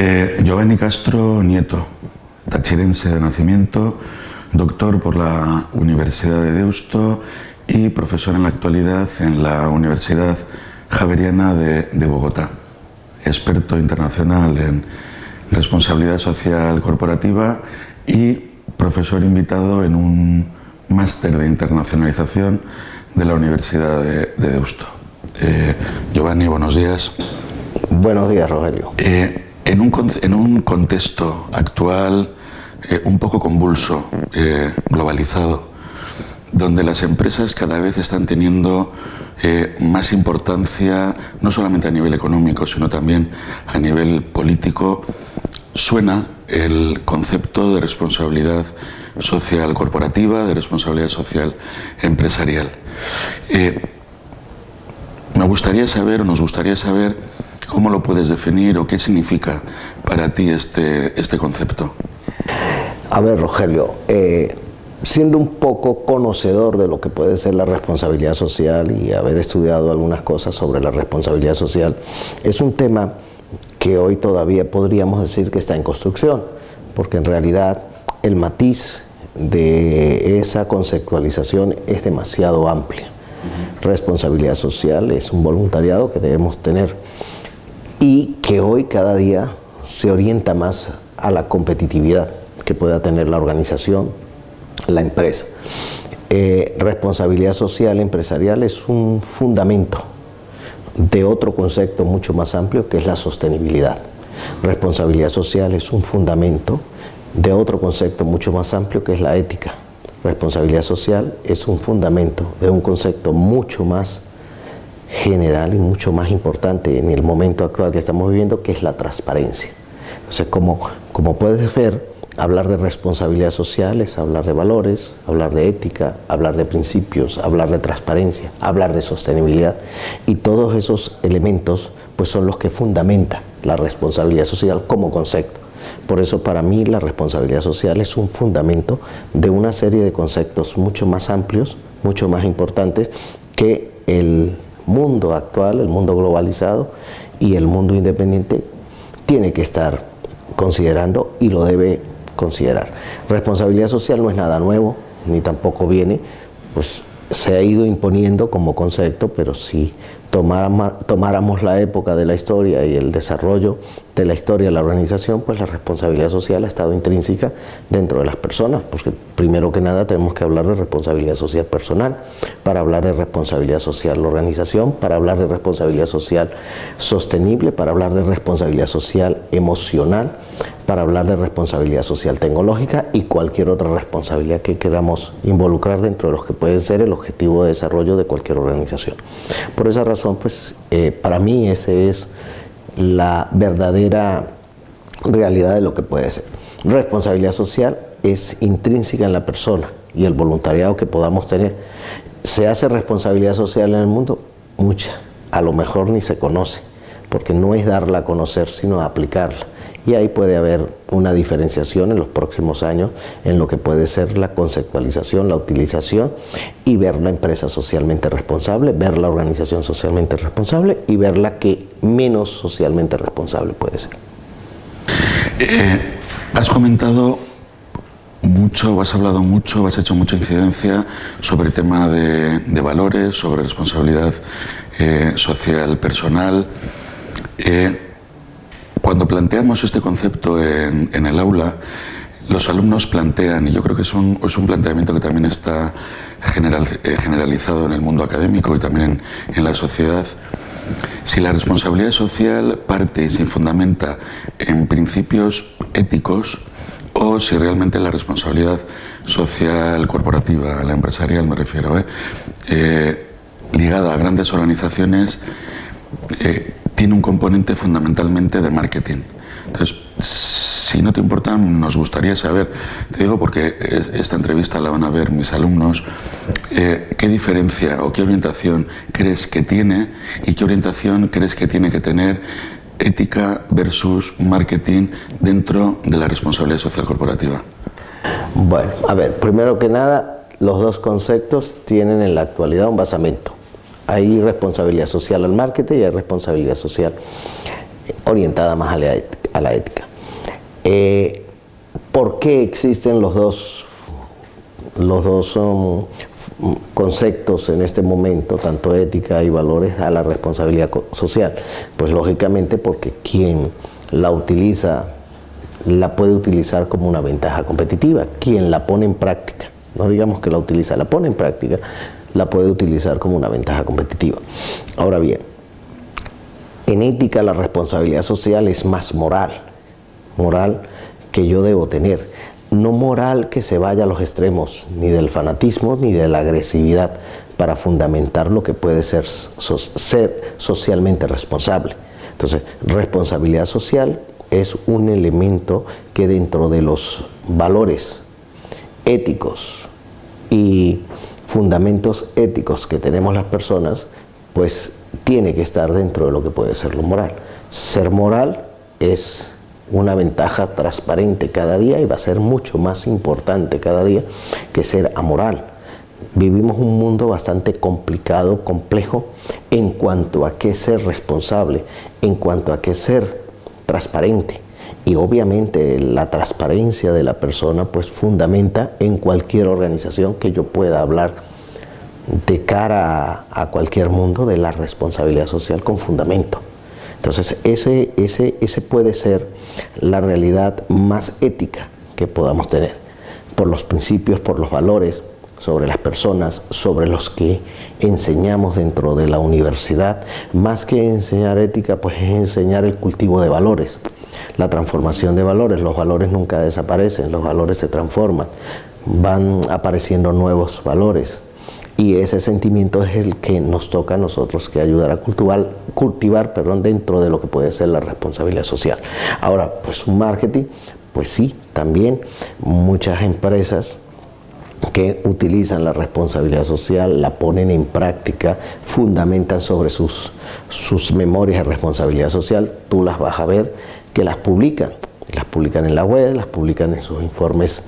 Eh, Giovanni Castro Nieto, tachirense de nacimiento, doctor por la Universidad de Deusto y profesor en la actualidad en la Universidad Javeriana de, de Bogotá. Experto internacional en responsabilidad social corporativa y profesor invitado en un máster de internacionalización de la Universidad de, de Deusto. Eh, Giovanni, buenos días. Buenos días, Rogelio. Eh, en, un, contexto actual eh, un poco convulso, eh, globalizado, donde las empresas cada vez están teniendo eh, más importancia, no solamente a nivel económico, sino también a nivel político, suena el concepto de responsabilidad social corporativa, de responsabilidad social empresarial. Me gustaría saber, o nos gustaría saber, cómo lo puedes definir o qué significa para ti este, este concepto. A ver, Rogelio, eh, siendo un poco conocedor de lo que puede ser la responsabilidad social y haber estudiado algunas cosas sobre la responsabilidad social, es un tema que hoy todavía podríamos decir que está en construcción, porque en realidad el matiz de esa conceptualización es demasiado amplia. Uh -huh. Responsabilidad social es un voluntariado que debemos tener y que hoy cada día se orienta más a la competitividad que pueda tener la organización, la empresa. Eh, responsabilidad social empresarial es un fundamento de otro concepto mucho más amplio que es la sostenibilidad. Responsabilidad social es un fundamento de otro concepto mucho más amplio que es la ética. Responsabilidad social es un fundamento de un concepto mucho más general y mucho más importante en el momento actual que estamos viviendo, que es la transparencia. Entonces, como, como puedes ver, hablar de responsabilidad social es hablar de valores, hablar de ética, hablar de principios, hablar de transparencia, hablar de sostenibilidad. Y todos esos elementos pues, son los que fundamentan la responsabilidad social como concepto. Por eso para mí la responsabilidad social es un fundamento de una serie de conceptos mucho más amplios, mucho más importantes que el mundo actual, el mundo globalizado y el mundo independiente tiene que estar considerando y lo debe considerar. Responsabilidad social no es nada nuevo, ni tampoco viene, pues se ha ido imponiendo como concepto, pero si tomáramos, tomáramos la época de la historia y el desarrollo de la historia de la organización, pues la responsabilidad social ha estado intrínseca dentro de las personas, porque primero que nada tenemos que hablar de responsabilidad social personal, para hablar de responsabilidad social la organización, para hablar de responsabilidad social sostenible, para hablar de responsabilidad social emocional, para hablar de responsabilidad social tecnológica y cualquier otra responsabilidad que queramos involucrar dentro de los que puede ser el objetivo de desarrollo de cualquier organización. Por esa razón, pues eh, para mí esa es la verdadera realidad de lo que puede ser. Responsabilidad social es intrínseca en la persona y el voluntariado que podamos tener. ¿Se hace responsabilidad social en el mundo? Mucha. A lo mejor ni se conoce, porque no es darla a conocer, sino aplicarla y ahí puede haber una diferenciación en los próximos años en lo que puede ser la conceptualización, la utilización y ver la empresa socialmente responsable, ver la organización socialmente responsable y ver la que menos socialmente responsable puede ser. Eh, has comentado mucho, has hablado mucho, has hecho mucha incidencia sobre el tema de, valores, sobre responsabilidad eh, social personal. Eh, cuando planteamos este concepto en, el aula, los alumnos plantean, y yo creo que es un, planteamiento que también está eh, generalizado en el mundo académico y también en, la sociedad, si la responsabilidad social parte y se fundamenta en principios éticos o si realmente la responsabilidad social corporativa, la empresarial me refiero, ¿eh? Eh, ligada a grandes organizaciones, tiene un componente fundamentalmente de marketing. Entonces, si no te importa, nos gustaría saber, te digo porque esta entrevista la van a ver mis alumnos, eh, qué diferencia o qué orientación crees que tiene y qué orientación crees que tiene que tener ética versus marketing dentro de la responsabilidad social corporativa. Bueno, a ver, primero que nada, los dos conceptos tienen en la actualidad un basamento. Hay responsabilidad social al marketing y hay responsabilidad social orientada más a la, ética. Eh, ¿Por qué existen los dos, los dos um, conceptos en este momento, tanto ética y valores, a la responsabilidad social? Pues lógicamente porque quien la utiliza, la puede utilizar como una ventaja competitiva, quien la pone en práctica, no digamos que la utiliza, la pone en práctica, la puede utilizar como una ventaja competitiva. Ahora bien, en ética la responsabilidad social es más moral, moral que yo debo tener, no moral que se vaya a los extremos, ni del fanatismo ni de la agresividad, para fundamentar lo que puede ser, ser socialmente responsable. Entonces, responsabilidad social es un elemento que dentro de los valores éticos y fundamentos éticos que tenemos las personas, pues tiene que estar dentro de lo que puede ser lo moral. Ser moral es una ventaja transparente cada día y va a ser mucho más importante cada día que ser amoral. Vivimos un mundo bastante complicado, complejo, en cuanto a qué ser responsable, en cuanto a qué ser transparente. Y obviamente la transparencia de la persona pues fundamenta en cualquier organización que yo pueda hablar de cara a, cualquier mundo de la responsabilidad social con fundamento. Entonces, ese, ese, ese puede ser la realidad más ética que podamos tener, por los principios, por los valores, sobre las personas, sobre los que enseñamos dentro de la universidad. Más que enseñar ética, pues es enseñar el cultivo de valores, la transformación de valores. Los valores nunca desaparecen, los valores se transforman, van apareciendo nuevos valores y ese sentimiento es el que nos toca a nosotros que ayudar a cultivar, cultivar dentro de lo que puede ser la responsabilidad social. Ahora, pues un marketing, pues sí, también muchas empresas que utilizan la responsabilidad social, la ponen en práctica, fundamentan sobre sus, sus memorias de responsabilidad social, tú las vas a ver que las publican las publican en la web, las publican en sus informes,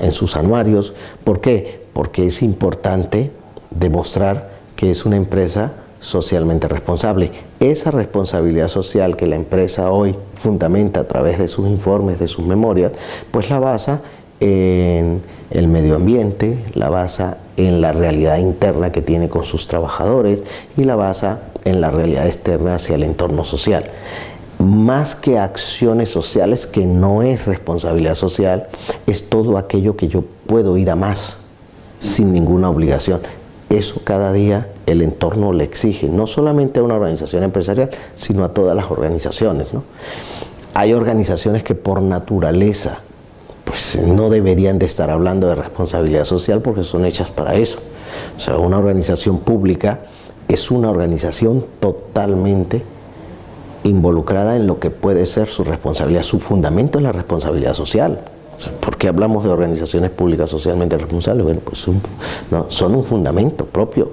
en sus anuarios. ¿Por qué? porque es importante demostrar que es una empresa socialmente responsable. Esa responsabilidad social que la empresa hoy fundamenta a través de sus informes, de sus memorias, pues la basa en el medio ambiente, la basa en la realidad interna que tiene con sus trabajadores y la basa en la realidad externa hacia el entorno social. Más que acciones sociales, que no es responsabilidad social, es todo aquello que yo puedo ir a más sin ninguna obligación. Eso cada día el entorno le exige, no solamente a una organización empresarial, sino a todas las organizaciones. Hay organizaciones que por naturaleza pues no deberían de estar hablando de responsabilidad social porque son hechas para eso. O sea, una organización pública es una organización totalmente involucrada en lo que puede ser su responsabilidad. Su fundamento es la responsabilidad social. ¿Por qué hablamos de organizaciones públicas socialmente responsables? Bueno, pues son un fundamento propio.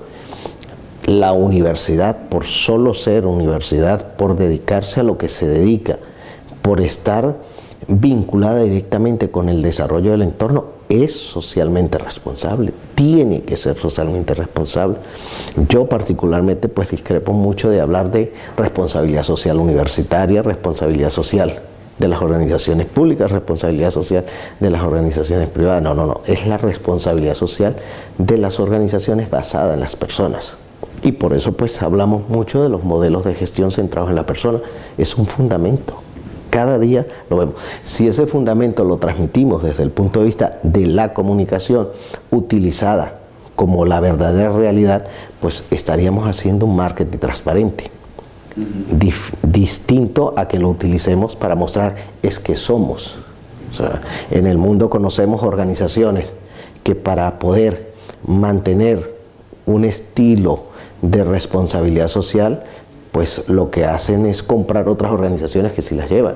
La universidad, por solo ser universidad, por dedicarse a lo que se dedica, por estar vinculada directamente con el desarrollo del entorno, es socialmente responsable, tiene que ser socialmente responsable. Yo particularmente pues discrepo mucho de hablar de responsabilidad social universitaria, responsabilidad social de las organizaciones públicas, responsabilidad social de las organizaciones privadas. No, no, no, es la responsabilidad social de las organizaciones basada en las personas. Y por eso pues hablamos mucho de los modelos de gestión centrados en la persona. Es un fundamento. Cada día lo vemos. Si ese fundamento lo transmitimos desde el punto de vista de la comunicación utilizada como la verdadera realidad, pues estaríamos haciendo un marketing transparente distinto a que lo utilicemos para mostrar es que somos. en el mundo conocemos organizaciones que para poder mantener un estilo de responsabilidad social, pues lo que hacen es comprar otras organizaciones que sí las llevan.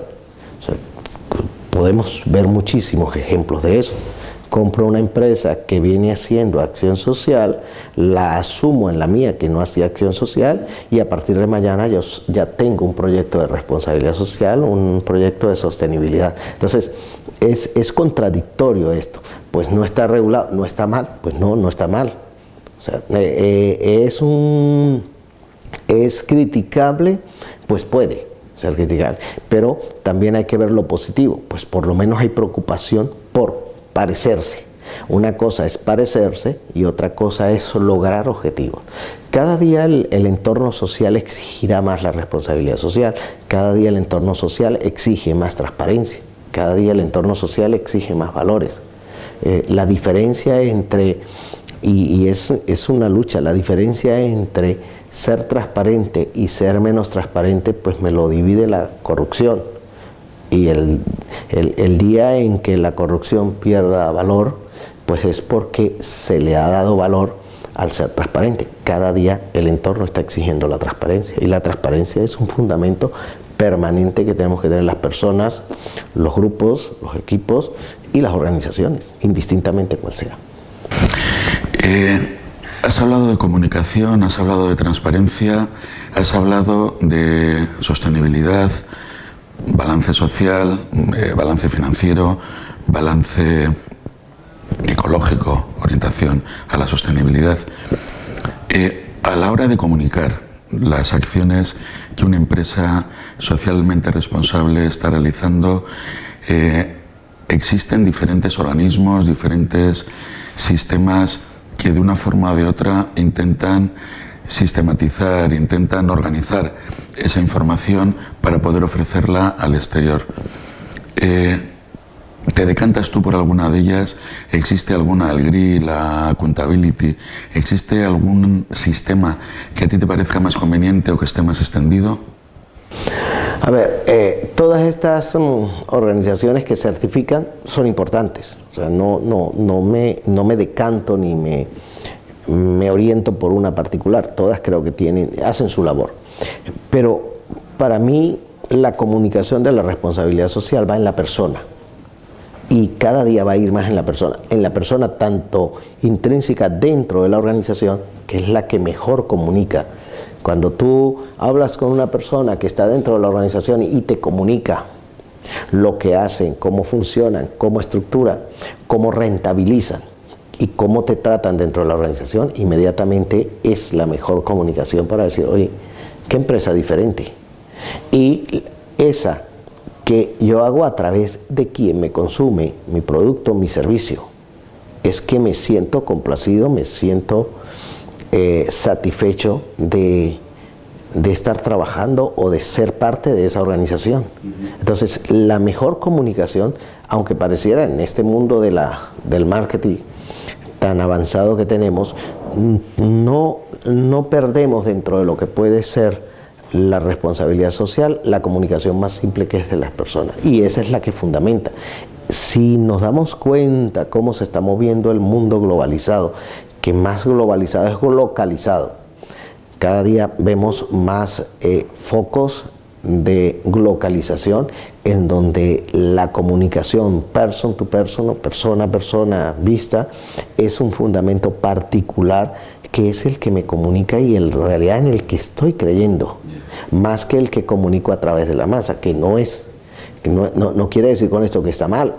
podemos ver muchísimos ejemplos de eso compro una empresa que viene haciendo acción social, la asumo en la mía que no hacía acción social y a partir de mañana yo ya tengo un proyecto de responsabilidad social, un proyecto de sostenibilidad. Entonces, es, es contradictorio esto. Pues no está regulado, no está mal, pues no, no está mal. O sea, eh, eh, es un... es criticable, pues puede, ser criticable. Pero también hay que ver lo positivo, pues por lo menos hay preocupación por parecerse. Una cosa es parecerse y otra cosa es lograr objetivos. Cada día el, entorno social exigirá más la responsabilidad social, cada día el entorno social exige más transparencia, cada día el entorno social exige más valores. Eh, la diferencia entre, y, es, es una lucha, la diferencia entre ser transparente y ser menos transparente, pues me lo divide la corrupción. Y el, el, día en que la corrupción pierda valor, pues es porque se le ha dado valor al ser transparente. Cada día el entorno está exigiendo la transparencia y la transparencia es un fundamento permanente que tenemos que tener las personas, los grupos, los equipos y las organizaciones, indistintamente cual sea. Eh, Has hablado de comunicación, has hablado de transparencia, has hablado de sostenibilidad, balance social, eh, balance financiero, balance ecológico, orientación a la sostenibilidad. Eh, a la hora de comunicar las acciones que una empresa socialmente responsable está realizando, eh, existen diferentes organismos, diferentes sistemas que de una forma o de otra intentan sistematizar, intentan organizar esa información para poder ofrecerla al exterior. Eh, ¿Te decantas tú por alguna de ellas? ¿Existe alguna, el GRI, la Accountability, existe algún sistema que a ti te parezca más conveniente o que esté más extendido? A ver, eh, todas estas mm, organizaciones que certifican son importantes. O sea, no, no, no, me, no me decanto ni me, me oriento por una particular. Todas creo que tienen, hacen su labor. Pero para mí la comunicación de la responsabilidad social va en la persona. Y cada día va a ir más en la persona. En la persona tanto intrínseca dentro de la organización, que es la que mejor comunica cuando tú hablas con una persona que está dentro de la organización y te comunica lo que hacen, cómo funcionan, cómo estructuran, cómo rentabilizan y cómo te tratan dentro de la organización, inmediatamente es la mejor comunicación para decir, oye, qué empresa diferente. Y esa que yo hago a través de quien me consume mi producto, mi servicio, es que me siento complacido, me siento eh, satisfecho de, estar trabajando o de ser parte de esa organización. Entonces, la mejor comunicación, aunque pareciera en este mundo de la, del marketing tan avanzado que tenemos, no, no perdemos dentro de lo que puede ser la responsabilidad social, la comunicación más simple que es de las personas. Y esa es la que fundamenta. Si nos damos cuenta cómo se está moviendo el mundo globalizado, que más globalizado es localizado. Cada día vemos más eh, focos de localización en donde la comunicación person to person, persona a persona vista, es un fundamento particular que es el que me comunica y en realidad en el que estoy creyendo, más que el que comunico a través de la masa, que no es no, no, quiere decir con esto que está mal,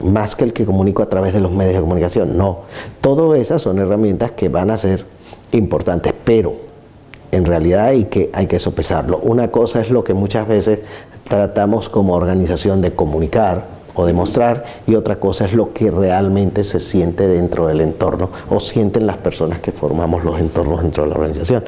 más que el que comunico a través de los medios de comunicación, no. Todas esas son herramientas que van a ser importantes, pero en realidad hay que, hay que sopesarlo. Una cosa es lo que muchas veces tratamos como organización de comunicar o demostrar y otra cosa es lo que realmente se siente dentro del entorno o sienten las personas que formamos los entornos dentro de la organización.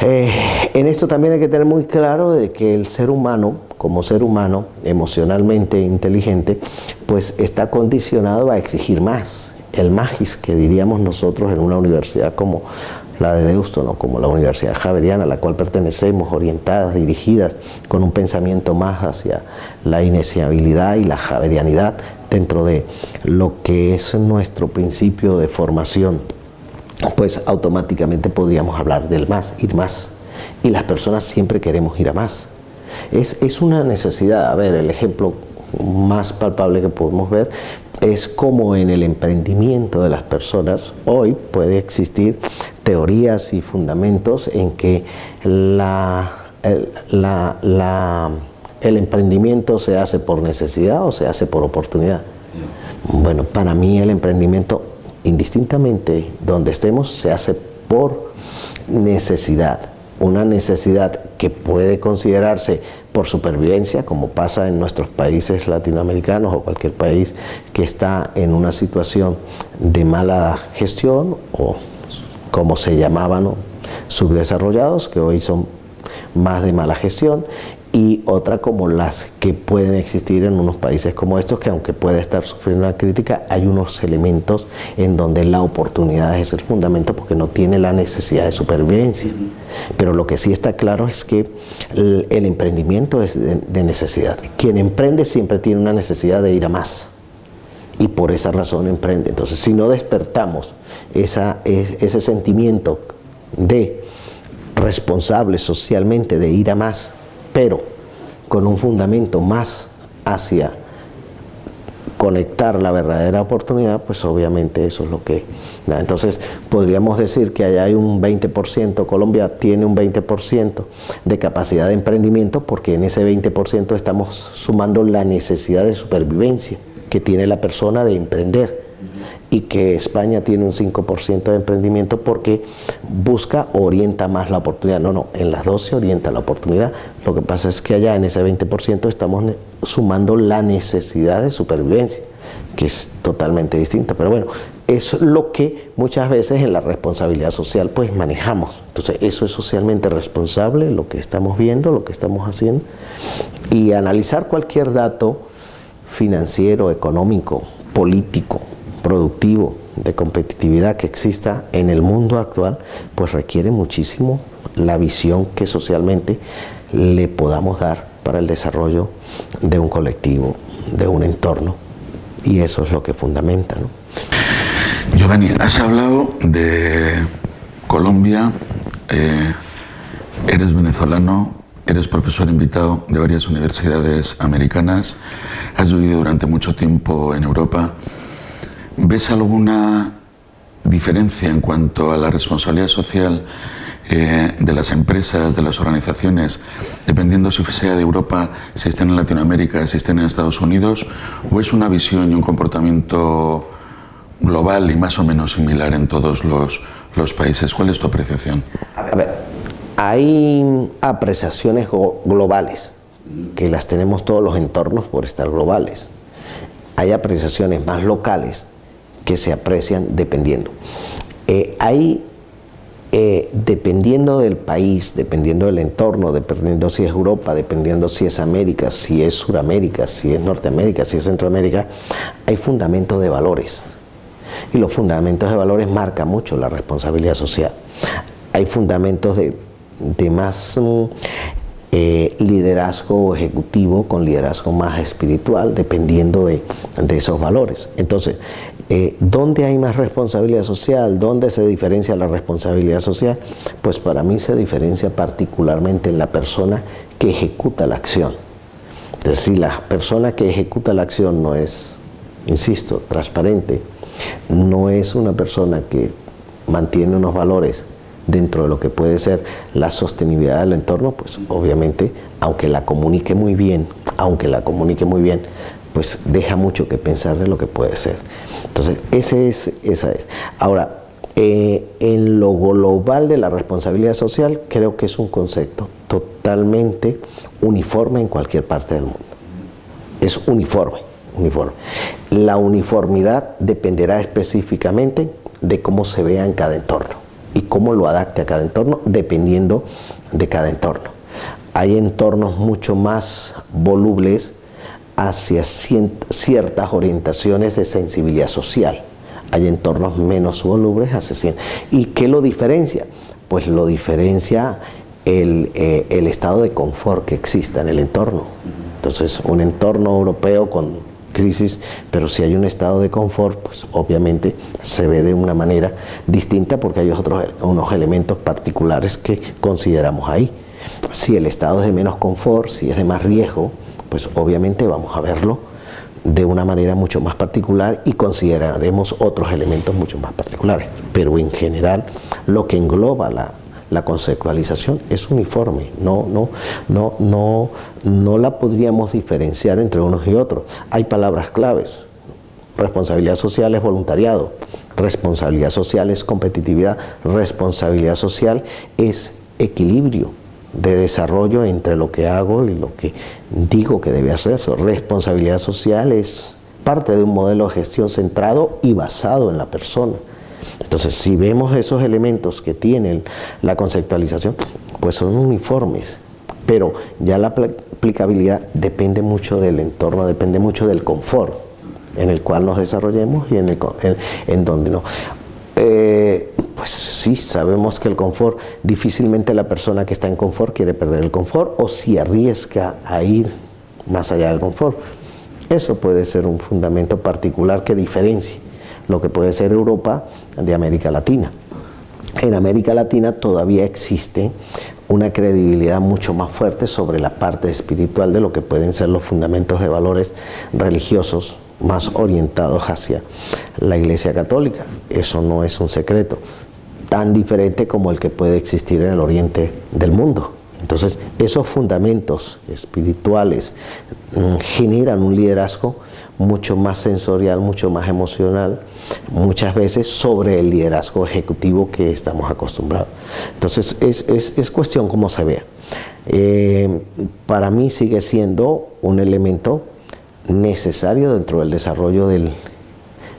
Eh, en esto también hay que tener muy claro de que el ser humano, como ser humano emocionalmente inteligente, pues está condicionado a exigir más. El magis que diríamos nosotros en una universidad como la de Deusto, como la Universidad Javeriana, a la cual pertenecemos, orientadas, dirigidas, con un pensamiento más hacia la iniciabilidad y la javerianidad dentro de lo que es nuestro principio de formación pues automáticamente podríamos hablar del más, ir más. Y las personas siempre queremos ir a más. Es, es una necesidad, a ver, el ejemplo más palpable que podemos ver es como en el emprendimiento de las personas hoy puede existir teorías y fundamentos en que la, la, la, el emprendimiento se hace por necesidad o se hace por oportunidad. Bueno, para mí el emprendimiento indistintamente donde estemos, se hace por necesidad. una necesidad que puede considerarse por supervivencia, como pasa en nuestros países latinoamericanos o cualquier país que está en una situación de mala gestión o como se llamaban subdesarrollados, que hoy son más de mala gestión, y otra como las que pueden existir en unos países como estos, que aunque puede estar sufriendo una crítica, hay unos elementos en donde la oportunidad es el fundamento porque no tiene la necesidad de supervivencia. Pero lo que sí está claro es que el, emprendimiento es de, necesidad. Quien emprende siempre tiene una necesidad de ir a más y por esa razón emprende. Entonces, si no despertamos esa, ese sentimiento de responsable socialmente de ir a más, pero con un fundamento más hacia conectar la verdadera oportunidad, pues obviamente eso es lo que... Entonces podríamos decir que allá hay un 20%, Colombia tiene un 20% de capacidad de emprendimiento porque en ese 20% estamos sumando la necesidad de supervivencia que tiene la persona de emprender y que España tiene un 5% de emprendimiento porque busca, orienta más la oportunidad. No, no, en las dos se orienta la oportunidad. Lo que pasa es que allá en ese 20% estamos sumando la necesidad de supervivencia, que es totalmente distinta. Pero bueno, es lo que muchas veces en la responsabilidad social pues manejamos. Entonces eso es socialmente responsable, lo que estamos viendo, lo que estamos haciendo. Y analizar cualquier dato financiero, económico, político, productivo, de competitividad que exista en el mundo actual, pues requiere muchísimo la visión que socialmente le podamos dar para el desarrollo de un colectivo, de un entorno. Y eso es lo que fundamenta. ¿no? Giovanni, has hablado de Colombia, eh, eres venezolano, eres profesor invitado de varias universidades americanas, has vivido durante mucho tiempo en Europa. ¿Ves alguna diferencia en cuanto a la responsabilidad social eh, de las empresas, de las organizaciones, dependiendo si sea de Europa, si estén en Latinoamérica, si estén en Estados Unidos, o es una visión y un comportamiento global y más o menos similar en todos los, los países? ¿Cuál es tu apreciación? A ver, hay apreciaciones globales, que las tenemos todos los entornos por estar globales. Hay apreciaciones más locales, que se aprecian dependiendo. Eh, hay, eh, dependiendo del país, dependiendo del entorno, dependiendo si es Europa, dependiendo si es América, si es Suramérica, si es Norteamérica, si es Centroamérica, hay fundamentos de valores. Y los fundamentos de valores marcan mucho la responsabilidad social. Hay fundamentos de, de más mm, eh, liderazgo ejecutivo con liderazgo más espiritual, dependiendo de, de esos valores. Entonces, eh, ¿Dónde hay más responsabilidad social? ¿Dónde se diferencia la responsabilidad social? Pues para mí se diferencia particularmente en la persona que ejecuta la acción. Es decir, la persona que ejecuta la acción no es, insisto, transparente, no es una persona que mantiene unos valores dentro de lo que puede ser la sostenibilidad del entorno, pues obviamente, aunque la comunique muy bien, aunque la comunique muy bien, pues deja mucho que pensar de lo que puede ser. Entonces, es, esa es. Ahora, eh, en lo global de la responsabilidad social, creo que es un concepto totalmente uniforme en cualquier parte del mundo. Es uniforme, uniforme. La uniformidad dependerá específicamente de cómo se vea en cada entorno y cómo lo adapte a cada entorno, dependiendo de cada entorno. Hay entornos mucho más volubles hacia ciertas orientaciones de sensibilidad social. Hay entornos menos volubles hacia ¿Y qué lo diferencia? Pues lo diferencia el, eh, el estado de confort que exista en el entorno. Entonces, un entorno europeo con crisis, pero si hay un estado de confort, pues obviamente se ve de una manera distinta porque hay otros, unos elementos particulares que consideramos ahí. Si el estado es de menos confort, si es de más riesgo, pues obviamente vamos a verlo de una manera mucho más particular y consideraremos otros elementos mucho más particulares. Pero en general lo que engloba la, conceptualización es uniforme, no, no, no, no, no la podríamos diferenciar entre unos y otros. Hay palabras claves, responsabilidad social es voluntariado, responsabilidad social es competitividad, responsabilidad social es equilibrio de desarrollo entre lo que hago y lo que digo que debe hacerse. Responsabilidad social es parte de un modelo de gestión centrado y basado en la persona. Entonces, si vemos esos elementos que tiene la conceptualización, pues son uniformes, pero ya la aplicabilidad depende mucho del entorno, depende mucho del confort en el cual nos desarrollemos y en, el, en, donde no. Eh, pues sí, sabemos que el confort, difícilmente la persona que está en confort quiere perder el confort o si arriesga a ir más allá del confort. Eso puede ser un fundamento particular que diferencie lo que puede ser Europa de América Latina. En América Latina todavía existe una credibilidad mucho más fuerte sobre la parte espiritual de lo que pueden ser los fundamentos de valores religiosos más orientados hacia la Iglesia Católica. Eso no es un secreto, tan diferente como el que puede existir en el oriente del mundo. Entonces, esos fundamentos espirituales mm, generan un liderazgo mucho más sensorial, mucho más emocional, muchas veces sobre el liderazgo ejecutivo que estamos acostumbrados. Entonces, es, cuestión cómo se vea. Eh, para mí sigue siendo un elemento necesario dentro del desarrollo del,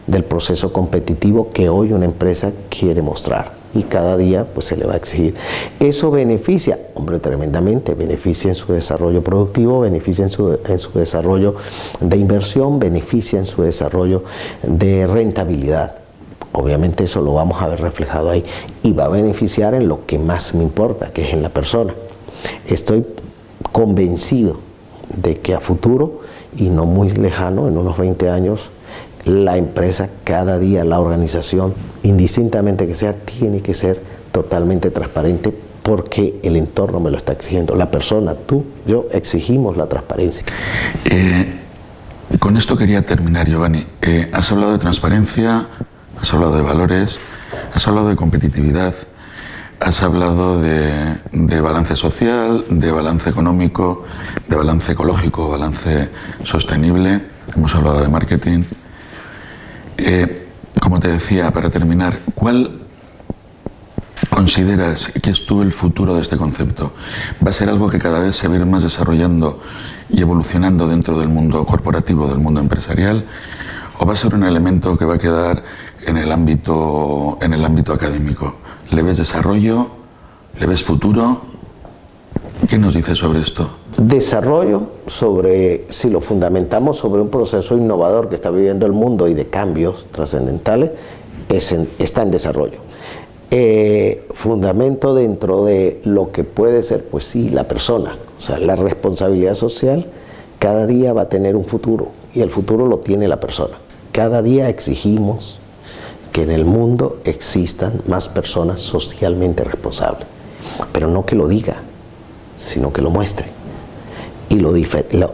del proceso competitivo que hoy una empresa quiere mostrar y cada día pues se le va a exigir. Eso beneficia, hombre, tremendamente, beneficia en su desarrollo productivo, beneficia en su, en su desarrollo de inversión, beneficia en su desarrollo de rentabilidad. Obviamente eso lo vamos a ver reflejado ahí y va a beneficiar en lo que más me importa, que es en la persona. Estoy convencido de que a futuro y no muy lejano, en unos 20 años, la empresa, cada día, la organización, indistintamente que sea, tiene que ser totalmente transparente porque el entorno me lo está exigiendo. La persona, tú, yo, exigimos la transparencia. Eh, con esto quería terminar, Giovanni. Eh, has hablado de transparencia, has hablado de valores, has hablado de competitividad, has hablado de, de balance social, de balance económico, de balance ecológico, balance sostenible, hemos hablado de marketing. Eh, como te decía, para terminar, ¿cuál consideras que es tú el futuro de este concepto? ¿Va a ser algo que cada vez se va a ir más desarrollando y evolucionando dentro del mundo corporativo, del mundo empresarial? ¿O va a ser un elemento que va a quedar en el ámbito, en el ámbito académico? ¿Le ves desarrollo? ¿Le ves futuro? ¿Qué nos dice sobre esto? Desarrollo sobre, si lo fundamentamos sobre un proceso innovador que está viviendo el mundo y de cambios trascendentales, está en desarrollo. Eh, fundamento dentro de lo que puede ser, pues sí, la persona, o sea, la responsabilidad social, cada día va a tener un futuro y el futuro lo tiene la persona. Cada día exigimos que en el mundo existan más personas socialmente responsables, pero no que lo diga, sino que lo muestre. Y lo,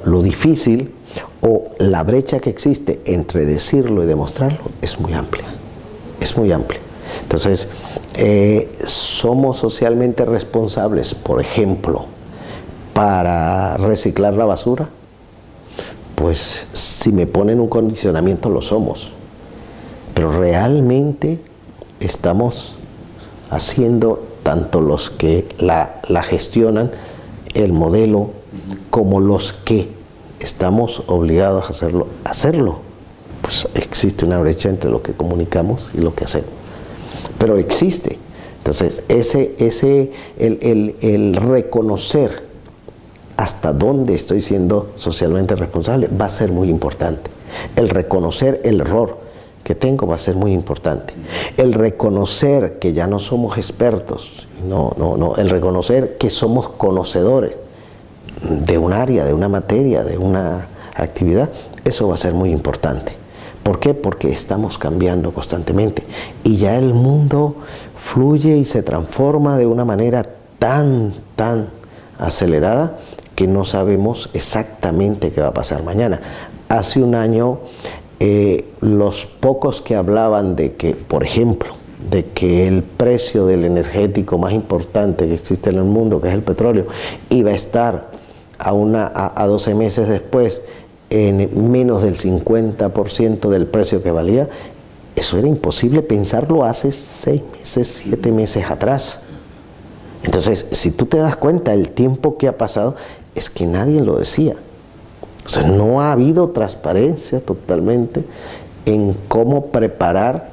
lo, difícil o la brecha que existe entre decirlo y demostrarlo es muy amplia, es muy amplia. Entonces, eh, somos socialmente responsables, por ejemplo, para reciclar la basura, pues si me ponen un condicionamiento lo somos, pero realmente estamos haciendo tanto los que la, la gestionan el modelo como los que estamos obligados a hacerlo, hacerlo. Pues existe una brecha entre lo que comunicamos y lo que hacemos. Pero existe. Entonces, ese, ese, el, el reconocer hasta dónde estoy siendo socialmente responsable va a ser muy importante. El reconocer el error que tengo va a ser muy importante. El reconocer que ya no somos expertos no, no, no. El reconocer que somos conocedores de un área, de una materia, de una actividad, eso va a ser muy importante. ¿Por qué? Porque estamos cambiando constantemente y ya el mundo fluye y se transforma de una manera tan, tan acelerada que no sabemos exactamente qué va a pasar mañana. Hace un año, eh, los pocos que hablaban de que, por ejemplo, de que el precio del energético más importante que existe en el mundo, que es el petróleo, iba a estar a, una, a, 12 meses después en menos del 50% del precio que valía, eso era imposible pensarlo hace 6 meses, 7 meses atrás. Entonces, si tú te das cuenta, el tiempo que ha pasado es que nadie lo decía. O sea, no ha habido transparencia totalmente en cómo preparar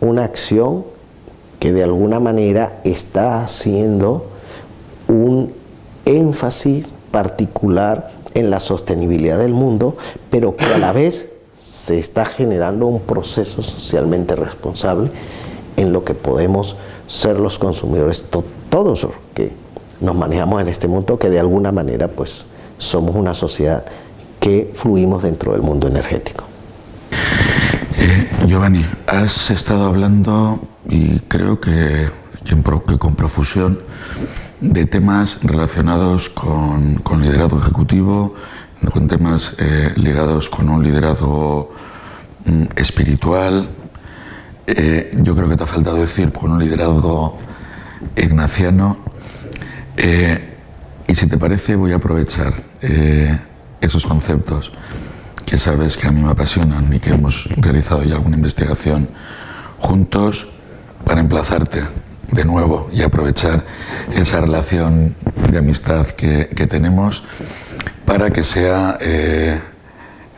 una acción que de alguna manera está haciendo un énfasis particular en la sostenibilidad del mundo, pero que a la vez se está generando un proceso socialmente responsable en lo que podemos ser los consumidores, todos los que nos manejamos en este mundo, que de alguna manera pues somos una sociedad que fluimos dentro del mundo energético. Eh, Giovanni, has estado hablando y creo que, que, con profusión de temas relacionados con, con liderazgo ejecutivo, con temas eh, ligados con un liderazgo mm, espiritual. Eh, yo creo que te ha faltado decir con un liderazgo ignaciano. y si te parece, voy a aprovechar esos conceptos que sabes que a mí me apasionan y que hemos realizado ya alguna investigación juntos para emplazarte de nuevo y aprovechar esa relación de amistad que, tenemos para que sea eh,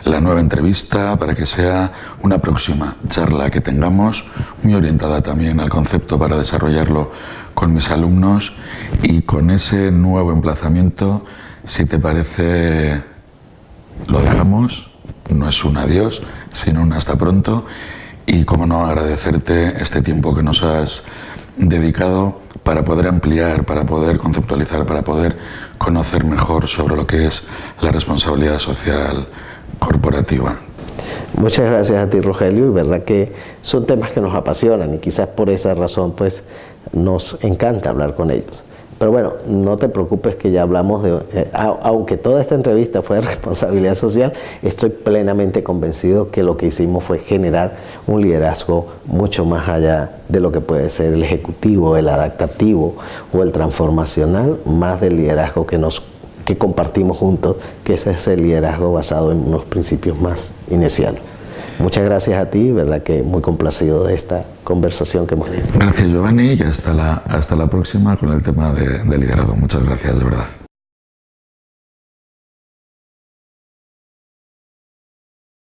la nueva entrevista, para que sea una próxima charla que tengamos, muy orientada también al concepto para desarrollarlo con mis alumnos y con ese nuevo emplazamiento, si te parece, lo dejamos no es un adiós, sino un hasta pronto. Y cómo no agradecerte este tiempo que nos has dedicado para poder ampliar, para poder conceptualizar, para poder conocer mejor sobre lo que es la responsabilidad social corporativa. Muchas gracias a ti, Rogelio, y verdad que son temas que nos apasionan y quizás por esa razón pues nos encanta hablar con ellos. Pero bueno, no te preocupes que ya hablamos de... Eh, aunque toda esta entrevista fue de responsabilidad social, estoy plenamente convencido que lo que hicimos fue generar un liderazgo mucho más allá de lo que puede ser el ejecutivo, el adaptativo o el transformacional, más del liderazgo que nos que compartimos juntos, que ese es el liderazgo basado en unos principios más iniciales. Muchas gracias a ti, verdad que muy complacido de esta conversación que hemos tenido. Gracias Giovanni y hasta la, hasta la próxima con el tema de, de liderazgo. Muchas gracias, de verdad.